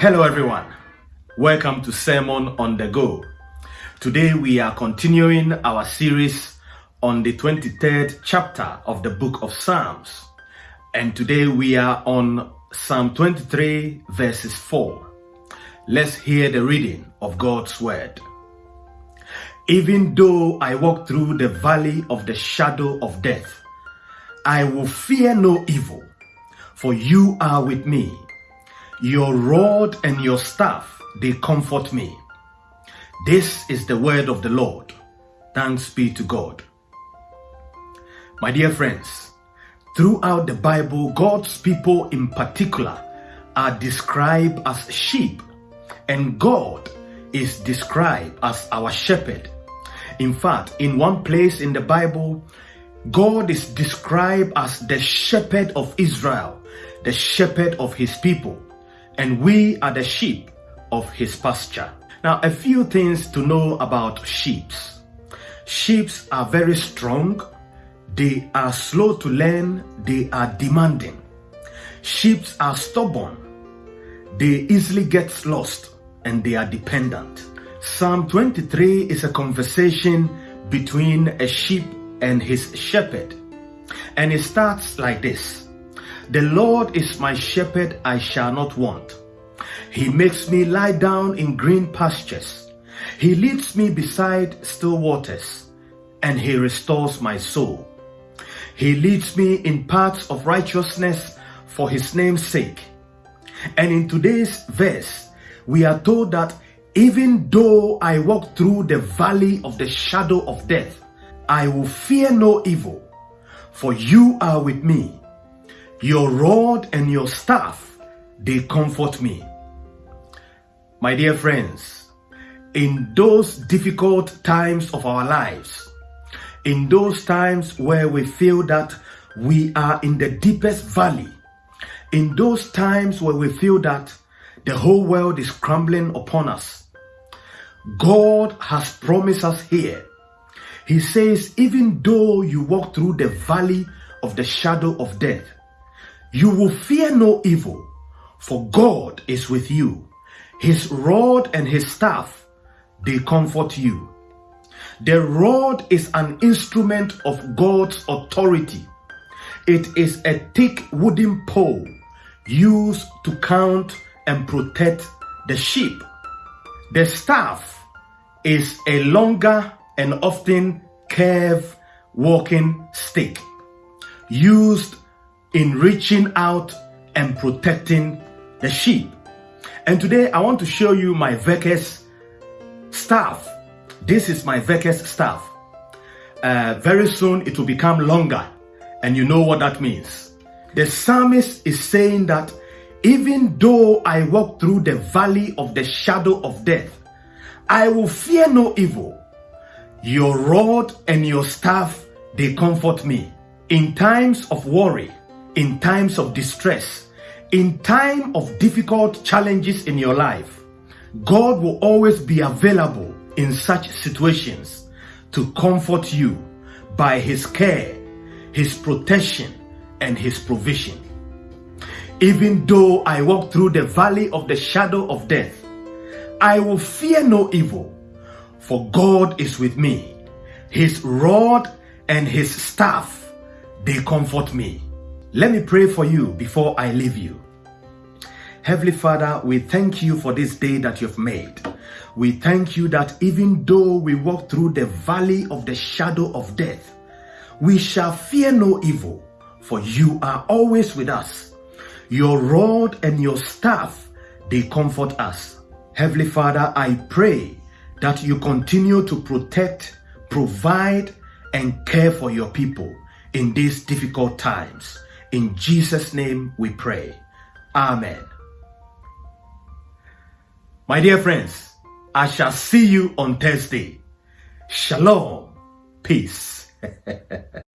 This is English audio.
Hello everyone. Welcome to Sermon on the Go. Today we are continuing our series on the 23rd chapter of the book of Psalms. And today we are on Psalm 23 verses 4. Let's hear the reading of God's word. Even though I walk through the valley of the shadow of death, I will fear no evil, for you are with me. Your rod and your staff, they comfort me. This is the word of the Lord. Thanks be to God. My dear friends, throughout the Bible, God's people in particular are described as sheep and God is described as our shepherd. In fact, in one place in the Bible, God is described as the shepherd of Israel, the shepherd of his people and we are the sheep of his pasture. Now, a few things to know about sheep. Sheep are very strong, they are slow to learn, they are demanding. Sheep are stubborn, they easily get lost, and they are dependent. Psalm 23 is a conversation between a sheep and his shepherd. And it starts like this the Lord is my shepherd, I shall not want. He makes me lie down in green pastures. He leads me beside still waters, and he restores my soul. He leads me in paths of righteousness for his name's sake. And in today's verse, we are told that even though I walk through the valley of the shadow of death, I will fear no evil, for you are with me. Your rod and your staff, they comfort me. My dear friends, in those difficult times of our lives, in those times where we feel that we are in the deepest valley, in those times where we feel that the whole world is crumbling upon us, God has promised us here. He says, even though you walk through the valley of the shadow of death, you will fear no evil, for God is with you. His rod and his staff, they comfort you. The rod is an instrument of God's authority. It is a thick wooden pole used to count and protect the sheep. The staff is a longer and often curved walking stick used in reaching out and protecting the sheep. And today I want to show you my Vekes staff. This is my Vekes staff. Uh, very soon it will become longer and you know what that means. The psalmist is saying that even though I walk through the valley of the shadow of death, I will fear no evil. Your rod and your staff, they comfort me. In times of worry, in times of distress, in time of difficult challenges in your life, God will always be available in such situations to comfort you by his care, his protection, and his provision. Even though I walk through the valley of the shadow of death, I will fear no evil, for God is with me. His rod and his staff, they comfort me. Let me pray for you before I leave you. Heavenly Father, we thank you for this day that you've made. We thank you that even though we walk through the valley of the shadow of death, we shall fear no evil, for you are always with us. Your rod and your staff, they comfort us. Heavenly Father, I pray that you continue to protect, provide, and care for your people in these difficult times. In Jesus' name we pray. Amen. My dear friends, I shall see you on Thursday. Shalom. Peace.